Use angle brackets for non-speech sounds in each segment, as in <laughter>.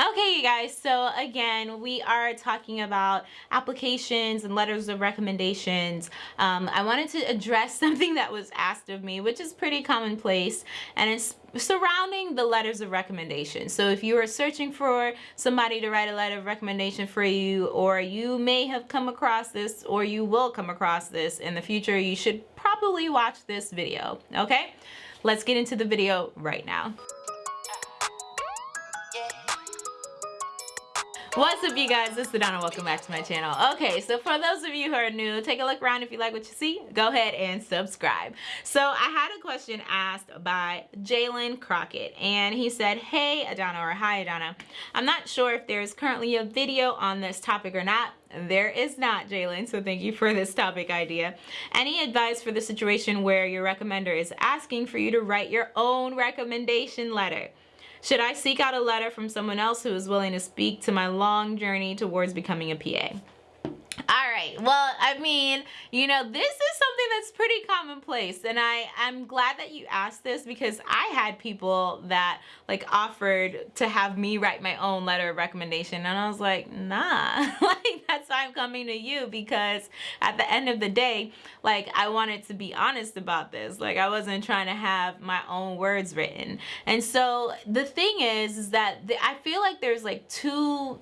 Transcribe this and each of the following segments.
Okay, you guys, so again, we are talking about applications and letters of recommendations. Um, I wanted to address <laughs> something that was asked of me, which is pretty commonplace, and it's surrounding the letters of recommendation. So if you are searching for somebody to write a letter of recommendation for you, or you may have come across this, or you will come across this in the future, you should probably watch this video, okay? Let's get into the video right now. What's up you guys, it's Donna. welcome back to my channel. Okay, so for those of you who are new, take a look around if you like what you see, go ahead and subscribe. So I had a question asked by Jalen Crockett and he said, hey Adana or hi Adana, I'm not sure if there's currently a video on this topic or not, there is not, Jalen, so thank you for this topic idea. Any advice for the situation where your recommender is asking for you to write your own recommendation letter? Should I seek out a letter from someone else who is willing to speak to my long journey towards becoming a PA? All right. Well, I mean, you know, this is something that's pretty commonplace. And I, I'm glad that you asked this because I had people that like offered to have me write my own letter of recommendation. And I was like, nah, <laughs> like that's why I'm coming to you because at the end of the day, like I wanted to be honest about this. Like I wasn't trying to have my own words written. And so the thing is, is that the, I feel like there's like two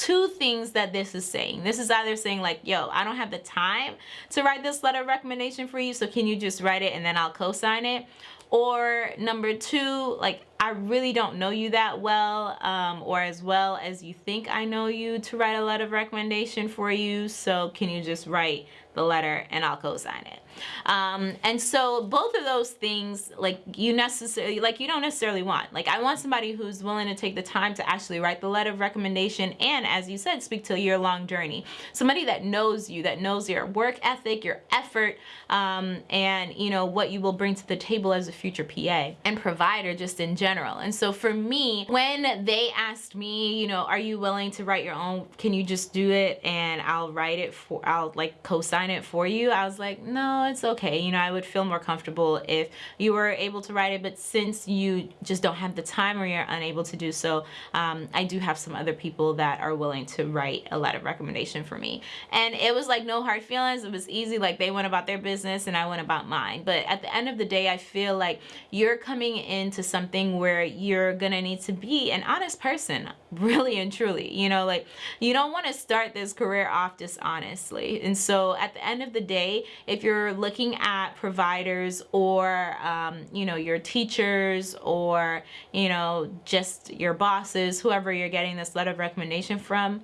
two things that this is saying. This is either saying like, yo, I don't have the time to write this letter of recommendation for you, so can you just write it and then I'll co-sign it? Or number two, like, I really don't know you that well um, or as well as you think I know you to write a letter of recommendation for you, so can you just write the letter and I'll co-sign it. Um, and so both of those things, like you necessarily, like you don't necessarily want. Like I want somebody who's willing to take the time to actually write the letter of recommendation and as you said, speak to a year-long journey. Somebody that knows you, that knows your work ethic, your effort, um, and you know what you will bring to the table as a future PA and provider just in general. And so for me, when they asked me, you know, are you willing to write your own, can you just do it and I'll write it for, I'll like co-sign it for you. I was like, no, it's okay. You know, I would feel more comfortable if you were able to write it, but since you just don't have the time or you're unable to do so, um, I do have some other people that are willing to write a letter of recommendation for me. And it was like no hard feelings. It was easy. Like they went about their business and I went about mine. But at the end of the day, I feel like you're coming into something where you're to need to be an honest person, <laughs> really and truly. You know, like you don't want to start this career off dishonestly. And so at the end of the day, if you're looking at providers or, um, you know, your teachers or, you know, just your bosses, whoever you're getting this letter of recommendation from,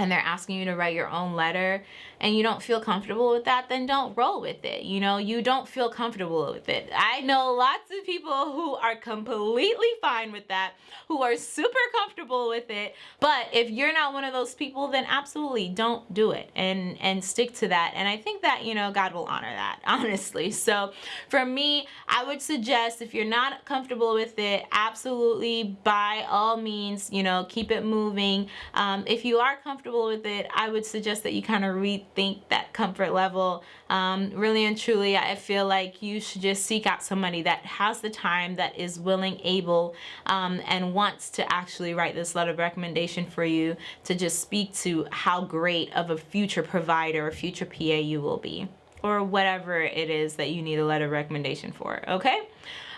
and they're asking you to write your own letter and you don't feel comfortable with that, then don't roll with it. You know, you don't feel comfortable with it. I know lots of people who are completely fine with that, who are super comfortable with it. But if you're not one of those people, then absolutely don't do it and, and stick to that. And I think that, you know, God will honor that, <laughs> honestly. So for me, I would suggest if you're not comfortable with it, absolutely by all means, you know, keep it moving. Um, if you are comfortable with it, I would suggest that you kind of rethink that comfort level. Um, really and truly, I feel like you should just seek out somebody that has the time, that is willing, able, um, and wants to actually write this letter of recommendation for you to just speak to how great of a future provider or future PA you will be or whatever it is that you need a letter of recommendation for, okay?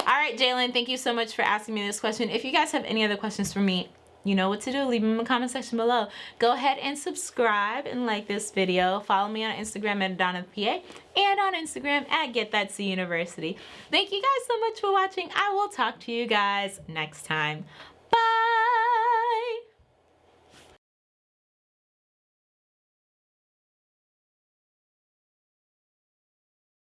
All right, Jalen, thank you so much for asking me this question. If you guys have any other questions for me, you know what to do. Leave them in the comment section below. Go ahead and subscribe and like this video. Follow me on instagram at Donna PA and on instagram at get that c university. Thank you guys so much for watching. I will talk to you guys next time